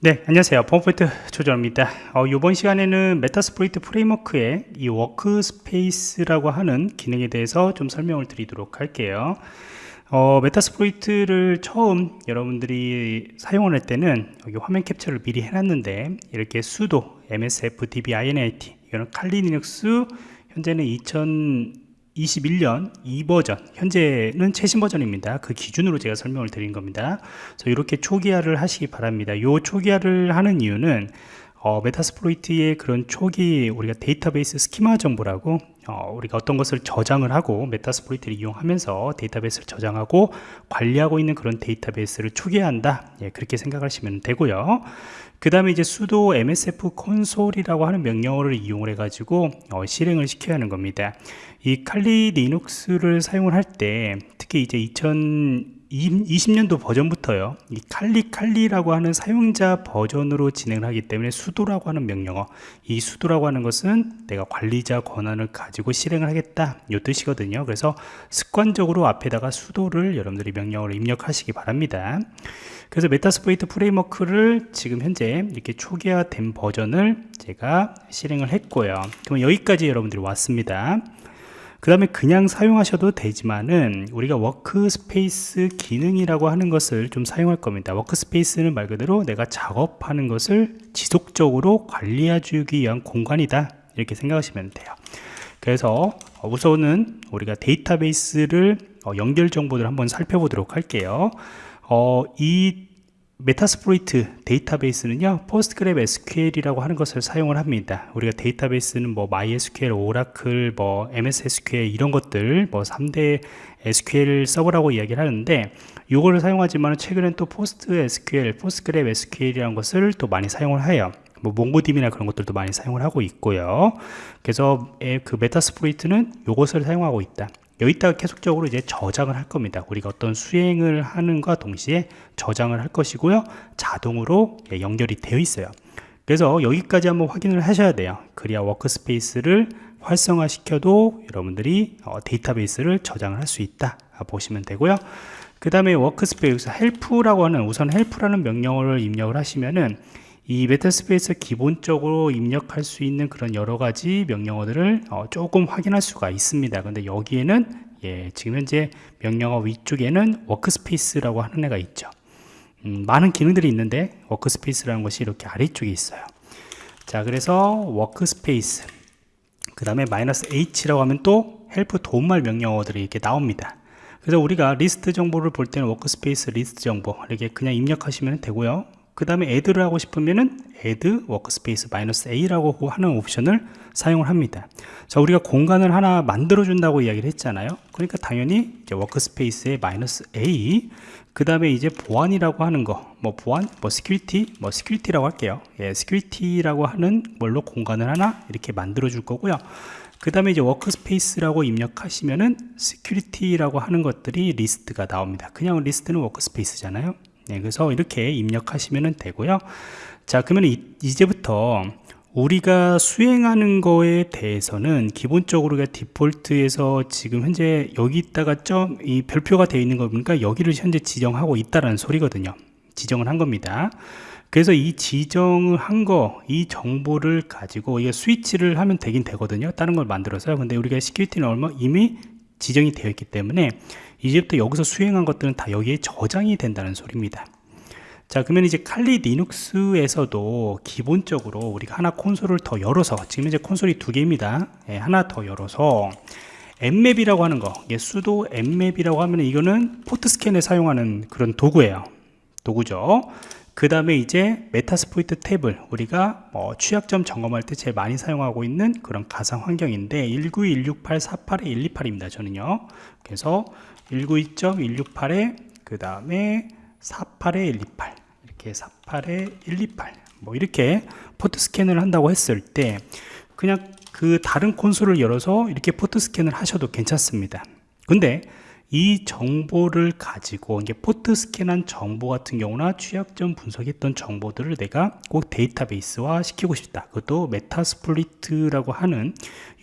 네 안녕하세요. 펌포인트 조정입니다. 어, 이번 시간에는 Metasploit Framework의 이 workspace라고 하는 기능에 대해서 좀 설명을 드리도록 할게요. 어, Metasploit을 처음 여러분들이 사용을 할 때는 여기 화면 캡처를 미리 해놨는데 이렇게 sudo msfdb init 이거는 Kali Linux 현재는 2000 21년 2버전 현재는 최신 버전입니다. 그 기준으로 제가 설명을 드린 겁니다. 그래서 이렇게 초기화를 하시기 바랍니다. 이 초기화를 하는 이유는 어, Metasploit의 그런 초기 우리가 데이터베이스 schema 정보라고 어, 우리가 어떤 것을 저장을 하고 Metasploit을 이용하면서 데이터베이스를 저장하고 관리하고 있는 그런 데이터베이스를 초기화한다. 예, 그렇게 생각하시면 되고요. 그 다음에 이제 sudo msfconsole이라고 하는 명령어를 이용을 해 가지고 어, 실행을 시켜야 하는 겁니다. 이 칼리 리눅스를 사용을 할 때 특히 이제 2020년도 버전부터요. 이 칼리 칼리라고 하는 사용자 버전으로 진행을 하기 때문에 sudo라고 하는 명령어. 이 sudo라고 하는 것은 내가 관리자 권한을 가지고 실행을 하겠다. 이 뜻이거든요. 그래서 습관적으로 앞에다가 sudo를 여러분들이 명령어를 입력하시기 바랍니다. 그래서 Metasploit Framework를 지금 현재 이렇게 초기화된 버전을 제가 실행을 했고요. 그러면 여기까지 여러분들이 왔습니다 그 다음에 그냥 사용하셔도 되지만은 우리가 workspace 기능이라고 하는 것을 좀 사용할 겁니다. workspace는 말 그대로 내가 작업하는 것을 지속적으로 관리해 주기 위한 공간이다. 이렇게 생각하시면 돼요. 그래서 우선은 우리가 데이터베이스를 어, 연결 정보를 한번 살펴보도록 할게요. 어, 이 Metasploit 데이터베이스는요 PostgreSQL이라고 하는 것을 사용을 합니다. 우리가 데이터베이스는 뭐 MySQL, Oracle, 뭐 MS SQL 이런 것들 뭐 3대 SQL 서버라고 이야기를 하는데 이거를 사용하지만 최근엔 또 PostSQL, PostgreSQL이라는 것을 또 많이 사용을 해요. 뭐 MongoDB나 그런 것들도 많이 사용을 하고 있고요. 그래서 그 Metasploit은 이것을 사용하고 있다 여기다가 계속적으로 이제 저장을 할 겁니다. 우리가 어떤 수행을 하는과 동시에 저장을 할 것이고요. 자동으로 예, 연결이 되어 있어요. 그래서 여기까지 한번 확인을 하셔야 돼요. 그래야 workspace를 활성화 시켜도 여러분들이 어, 데이터베이스를 저장을 할 수 있다 보시면 되고요. 그 다음에 workspace help라고 하는 우선 help라는 명령어를 입력을 하시면은 이 Metasploit 기본적으로 입력할 수 있는 그런 여러 가지 명령어들을 어, 조금 확인할 수가 있습니다. 근데 여기에는 예, 지금 현재 명령어 위쪽에는 workspace라고 하는 애가 있죠. 음, 많은 기능들이 있는데 workspace라는 것이 이렇게 아래쪽에 있어요. 자 그래서 workspace 그 다음에 마이너스 h라고 하면 또 help 도움말 명령어들이 이렇게 나옵니다. 그래서 우리가 리스트 정보를 볼 때는 workspace 리스트 정보 이렇게 그냥 입력하시면 되고요 그 다음에 add를 하고 싶으면은 add workspace -a라고 하는 옵션을 사용을 합니다. 자 우리가 공간을 하나 만들어 준다고 이야기를 했잖아요. 그러니까 당연히 이제 workspace에 -a 그 다음에 이제 보안이라고 하는 거 뭐 보안 뭐 security 뭐 security라고 할게요. 예 security라고 하는 뭘로 공간을 하나 이렇게 만들어 줄 거고요. 그 다음에 이제 workspace라고 입력하시면은 security라고 하는 것들이 리스트가 나옵니다. 그냥 리스트는 workspace잖아요 네, 그래서 이렇게 입력하시면 되고요. 자 그러면 이, 이제부터 우리가 수행하는 거에 대해서는 기본적으로 가 디폴트에서 지금 현재 여기다가 점 이 별표가 되어 있는 거 보니까? 여기를 현재 지정하고 있다라는 소리거든요. 지정을 한 겁니다. 그래서 이 지정을 한거 이 정보를 가지고 이게 스위치를 하면 되긴 되거든요. 다른 걸 만들어서요. 근데 우리가 security는 얼마 이미 지정이 되어 있기 때문에 이제부터 여기서 수행한 것들은 다 여기에 저장이 된다는 소리입니다. 자 그러면 이제 칼리 리눅스에서도 기본적으로 우리가 하나 콘솔을 더 열어서 지금 이제 콘솔이 두 개입니다. 예, 하나 더 열어서 Nmap이라고 하는 거 이게 sudo nmap이라고 하면 이거는 포트 스캔에 사용하는 그런 도구예요. 도구죠 그 다음에 이제 Metasploitable을 우리가 뭐 취약점 점검할 때 제일 많이 사용하고 있는 그런 가상 환경인데 192.168-128입니다 저는요. 그래서 192.168에 그 다음에 48에 128 이렇게 48에 128뭐 이렇게 포트 스캔을 한다고 했을 때 그냥 그 다른 콘솔을 열어서 이렇게 포트 스캔을 하셔도 괜찮습니다. 근데 이 정보를 가지고 이게 포트 스캔한 정보 같은 경우나 취약점 분석했던 정보들을 내가 꼭 데이터베이스화 시키고 싶다. 그것도 Metasploit이라고 하는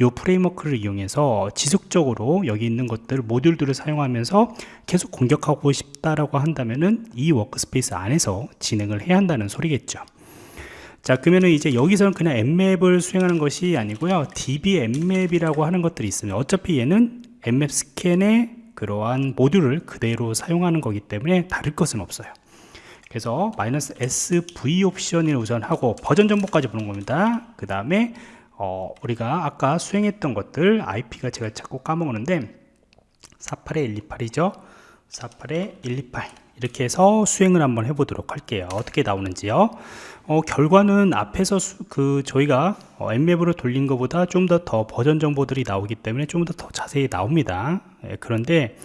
이 framework를 이용해서 지속적으로 여기 있는 것들 모듈들을 사용하면서 계속 공격하고 싶다라고 한다면은 이 workspace 안에서 진행을 해야 한다는 소리겠죠. 자 그러면은 이제 여기서는 그냥 Nmap을 수행하는 것이 아니고요 db nmap이라고 하는 것들이 있습니다 어차피 얘는 Nmap 스캔의 그러한 모듈을 그대로 사용하는 거기 때문에 다를 것은 없어요. 그래서 마이너스 SV 옵션을 우선 하고 버전 정보까지 보는 겁니다. 그 다음에 어, 우리가 아까 수행했던 것들 IP가 제가 자꾸 까먹었는데 48에 128이죠 48에 128 이렇게 해서 수행을 한번 해보도록 할게요. 어떻게 나오는지요? 어, 결과는 앞에서 수, 그 저희가 어, Nmap으로 돌린 것보다 좀 더 더 버전 정보들이 나오기 때문에 좀 더 더 자세히 나옵니다. 예, 그런데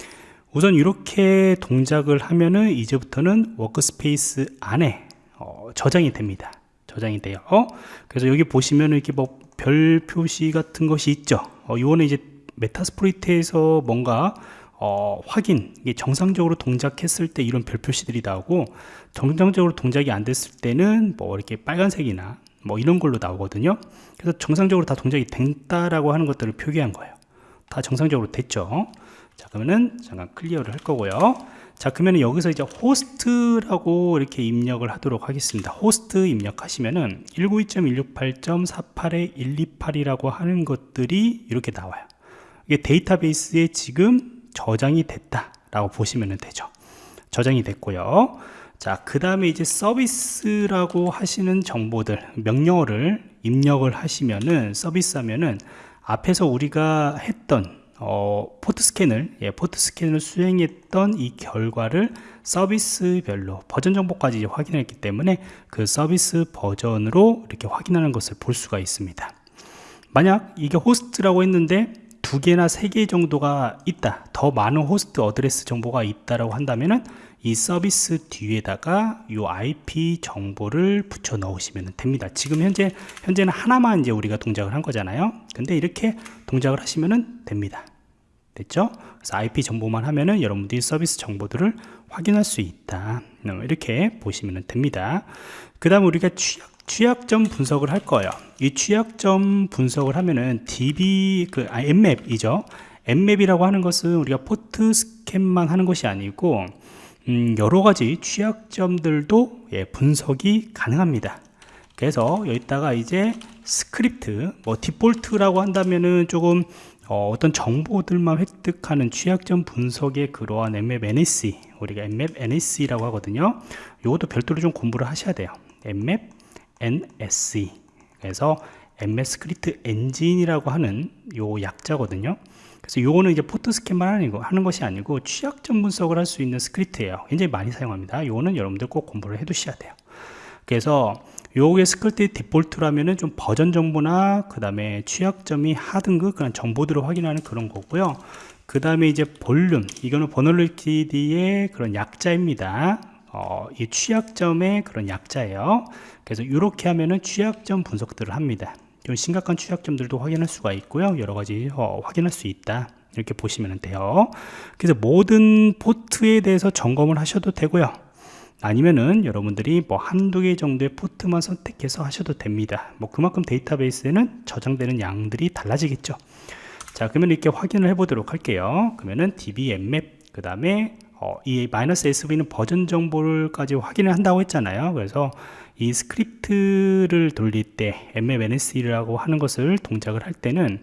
우선 이렇게 동작을 하면은 이제부터는 workspace 안에 어, 저장이 됩니다. 저장이 돼요. 어? 그래서 여기 보시면 이렇게 뭐 별 표시 같은 것이 있죠. 어, 이거는 이제 Metasploit에서 뭔가 어, 확인, 이게 정상적으로 동작했을 때 이런 별 표시들이 나오고 정상적으로 동작이 안 됐을 때는 뭐 이렇게 빨간색이나 뭐 이런 걸로 나오거든요. 그래서 정상적으로 다 동작이 됐다라고 하는 것들을 표기한 거예요. 다 정상적으로 됐죠. 자, 그러면은 잠깐 clear를 할 거고요. 자, 그러면 여기서 이제 호스트라고 이렇게 입력을 하도록 하겠습니다. 호스트 입력하시면은 192.168.48에 128이라고 하는 것들이 이렇게 나와요. 이게 데이터베이스에 지금 저장이 됐다 라고 보시면 되죠. 저장이 됐고요. 자 그 다음에 이제 서비스라고 하시는 정보들 명령어를 입력을 하시면은 서비스 하면은 앞에서 우리가 했던 어, 포트 스캔을 예, 포트 스캔을 수행했던 이 결과를 서비스별로 버전 정보까지 확인했기 때문에 그 서비스 버전으로 이렇게 확인하는 것을 볼 수가 있습니다. 만약 이게 호스트라고 했는데 두 개나 세 개 정도가 있다. 더 많은 호스트 어드레스 정보가 있다라고 한다면은 이 서비스 뒤에다가 이 IP 정보를 붙여 넣으시면 됩니다. 지금 현재 현재는 하나만 이제 우리가 동작을 한 거잖아요. 근데 이렇게 동작을 하시면 됩니다. 됐죠? 그래서 IP 정보만 하면은 여러분들이 서비스 정보들을 확인할 수 있다. 이렇게 보시면 됩니다. 그 다음 우리가 취약 취약점 분석을 할 거예요. 이 취약점 분석을 하면은 DB 그 아, 엠맵이죠. 엠맵이라고 하는 것은 우리가 포트 스캔만 하는 것이 아니고 음, 여러 가지 취약점들도 예, 분석이 가능합니다. 그래서 여기다가 이제 스크립트 뭐 디폴트라고 한다면은 조금 어, 떤 정보들만 획득하는 취약점 분석의 그러한 Nmap NSE 우리가 Nmap NSE라고 하거든요. 이것도 별도로 좀 공부를 하셔야 돼요. Nmap NSE 그래서 Nmap 스크립트 엔진이라고 하는 요 약자거든요. 그래서 요거는 이제 포트 스캔만 하는, 하는 것이 아니고 취약점 분석을 할 수 있는 스크립트예요. 굉장히 많이 사용합니다. 요거는 여러분들 꼭 공부를 해 두셔야 돼요. 그래서 요게 스크립트 디폴트라면은 좀 버전 정보나 그 다음에 취약점이 하등급 그런 정보들을 확인하는 그런 거고요. 그 다음에 이제 vuln. 이거는 버널리티디의 그런 약자입니다 어, 이 취약점의 그런 약자예요. 그래서 이렇게 하면은 취약점 분석들을 합니다. 좀 심각한 취약점들도 확인할 수가 있고요. 여러 가지 어, 확인할 수 있다. 이렇게 보시면 돼요. 그래서 모든 포트에 대해서 점검을 하셔도 되고요. 아니면은 여러분들이 뭐 한두 개 정도의 포트만 선택해서 하셔도 됩니다. 뭐 그만큼 데이터베이스에는 저장되는 양들이 달라지겠죠. 자 그러면 이렇게 확인을 해 보도록 할게요. 그러면은 db nmap 그 다음에 어, 이 마이너스 SV는 버전 정보를까지 확인을 한다고 했잖아요. 그래서 이 스크립트를 돌릴 때 NSE라고 하는 것을 동작을 할 때는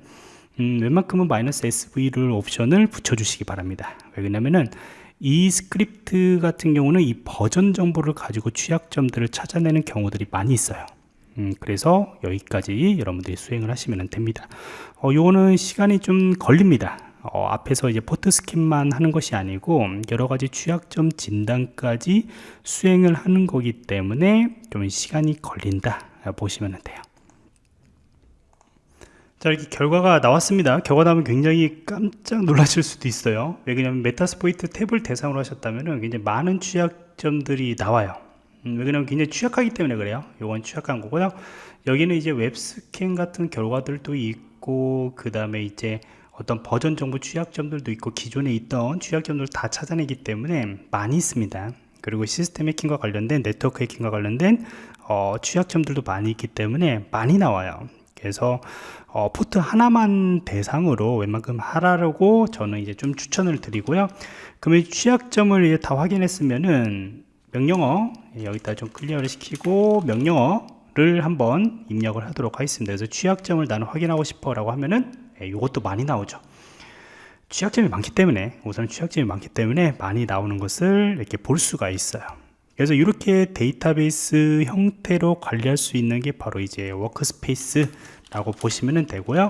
음, 웬만큼은 마이너스 SV를 옵션을 붙여주시기 바랍니다. 왜냐면은 이 스크립트 같은 경우는 이 버전 정보를 가지고 취약점들을 찾아내는 경우들이 많이 있어요. 음, 그래서 여기까지 여러분들이 수행을 하시면 됩니다. 어, 요거는 시간이 좀 걸립니다. 어, 앞에서 이제 포트 스캔만 하는 것이 아니고 여러 가지 취약점 진단까지 수행을 하는 거기 때문에 좀 시간이 걸린다 보시면 돼요. 자 이렇게 결과가 나왔습니다. 결과 나오면 굉장히 깜짝 놀라실 수도 있어요. 왜냐하면 Metasploitable을 대상으로 하셨다면 굉장히 많은 취약점들이 나와요. 음, 왜냐하면 굉장히 취약하기 때문에 그래요. 이건 취약한 거고요. 여기는 이제 웹스캔 같은 결과들도 있고 그 다음에 이제 어떤 버전 정보 취약점들도 있고 기존에 있던 취약점들을 다 찾아내기 때문에 많이 있습니다. 그리고 시스템 해킹과 관련된 네트워크 해킹과 관련된 어, 취약점들도 많이 있기 때문에 많이 나와요. 그래서 어, 포트 하나만 대상으로 웬만큼 하라고 저는 이제 좀 추천을 드리고요. 그러면 취약점을 이제 다 확인했으면은 명령어 여기다 좀 clear를 시키고 명령어를 한번 입력을 하도록 하겠습니다. 그래서 취약점을 나는 확인하고 싶어 라고 하면은 이것도 예, 많이 나오죠. 취약점이 많기 때문에 우선 취약점이 많기 때문에 많이 나오는 것을 이렇게 볼 수가 있어요. 그래서 이렇게 데이터베이스 형태로 관리할 수 있는 게 바로 이제 workspace 라고 보시면 되고요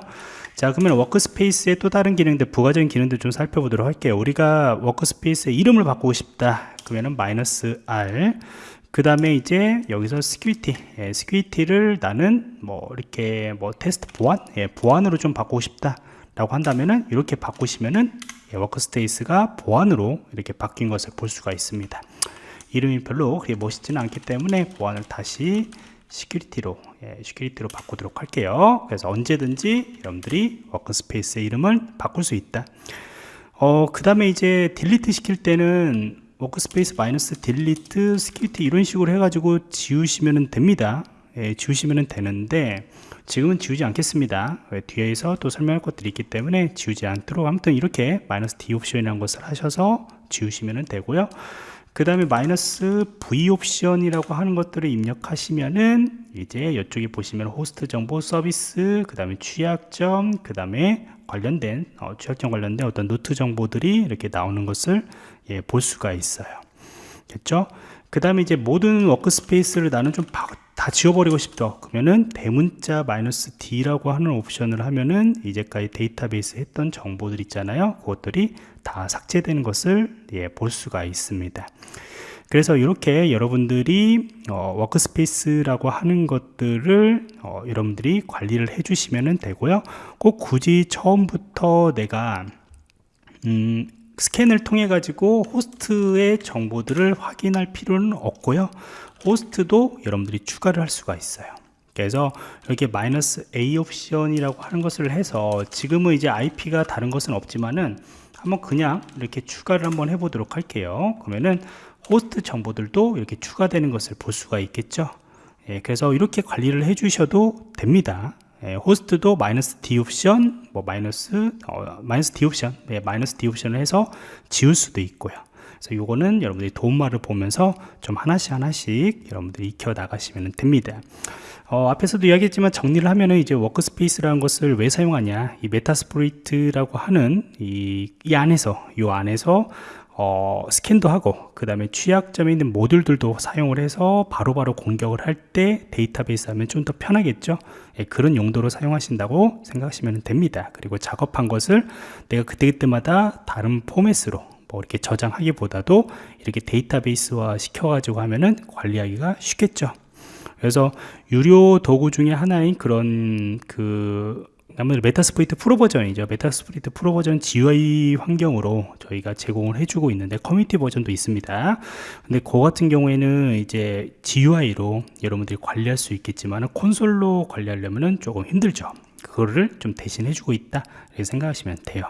자 그러면 workspace의 또 다른 기능들 부가적인 기능들 좀 살펴보도록 할게요. 우리가 workspace의 이름을 바꾸고 싶다. 그러면은 마이너스 R. 그 다음에 이제 여기서 security 예, security를 나는 뭐 이렇게 뭐 테스트 보안? 예, 보안으로 좀 바꾸고 싶다 라고 한다면은 이렇게 바꾸시면은 예, workspace가 보안으로 이렇게 바뀐 것을 볼 수가 있습니다. 이름이 별로 그렇게 멋있지는 않기 때문에 보안을 다시 security로 예, security로 바꾸도록 할게요. 그래서 언제든지 여러분들이 workspace의 이름을 바꿀 수 있다. 어, 그 다음에 이제 delete 시킬 때는 workspace 마이너스 delete security 이런 식으로 해가지고 지우시면 됩니다. 예, 지우시면 되는데 지금은 지우지 않겠습니다. 뒤에서 또 설명할 것들이 있기 때문에 지우지 않도록 아무튼 이렇게 마이너스 D 옵션이라는 것을 하셔서 지우시면 되고요 그 다음에 마이너스 V 옵션이라고 하는 것들을 입력하시면은 이제 이쪽에 보시면 호스트 정보 서비스 그 다음에 취약점 그 다음에 관련된 어, 취약점 관련된 어떤 노트 정보들이 이렇게 나오는 것을 예, 볼 수가 있어요. 됐죠? 그 다음에 이제 모든 workspace를 나는 좀 다 지워버리고 싶다. 그러면은 대문자 마이너스 D라고 하는 옵션을 하면은 이제까지 데이터베이스 했던 정보들 있잖아요. 그것들이 다 삭제되는 것을 예, 볼 수가 있습니다. 그래서 이렇게 여러분들이 어, workspace라고 하는 것들을 어, 여러분들이 관리를 해 주시면 되고요. 꼭 굳이 처음부터 내가 음, 스캔을 통해 가지고 호스트의 정보들을 확인할 필요는 없고요 호스트도 여러분들이 추가를 할 수가 있어요. 그래서 이렇게 마이너스 A 옵션이라고 하는 것을 해서 지금은 이제 IP가 다른 것은 없지만은 한번 그냥 이렇게 추가를 한번 해보도록 할게요. 그러면은 호스트 정보들도 이렇게 추가되는 것을 볼 수가 있겠죠? 예, 그래서 이렇게 관리를 해 주셔도 됩니다. 예, 호스트도 마이너스 D 옵션 뭐 마이너스 어, 마이너스 D 옵션 예, 마이너스 D 옵션을 해서 지울 수도 있고요 그래서 요거는 여러분들이 도움말을 보면서 좀 하나씩 하나씩 여러분들이 익혀 나가시면 됩니다. 어, 앞에서도 이야기했지만 정리를 하면은 이제 workspace라는 것을 왜 사용하냐 이 Metasploit라고 하는 이, 이 안에서 이 안에서 어, 스캔도 하고 그 다음에 취약점에 있는 모듈들도 사용을 해서 바로바로 바로 공격을 할 때 데이터베이스 하면 좀 더 편하겠죠? 예, 그런 용도로 사용하신다고 생각하시면 됩니다. 그리고 작업한 것을 내가 그때그때마다 다른 포맷으로 뭐 이렇게 저장하기보다도 이렇게 데이터베이스화 시켜가지고 하면은 관리하기가 쉽겠죠. 그래서 유료 도구 중에 하나인 그런 그 아무래도 Metasploit Pro 버전이죠. Metasploit Pro 버전 GUI 환경으로 저희가 제공을 해주고 있는데 커뮤니티 버전도 있습니다. 근데 그 같은 경우에는 이제 GUI로 여러분들이 관리할 수 있겠지만 콘솔로 관리하려면 조금 힘들죠. 그거를 좀 대신 해 주고 있다. 이렇게 생각하시면 돼요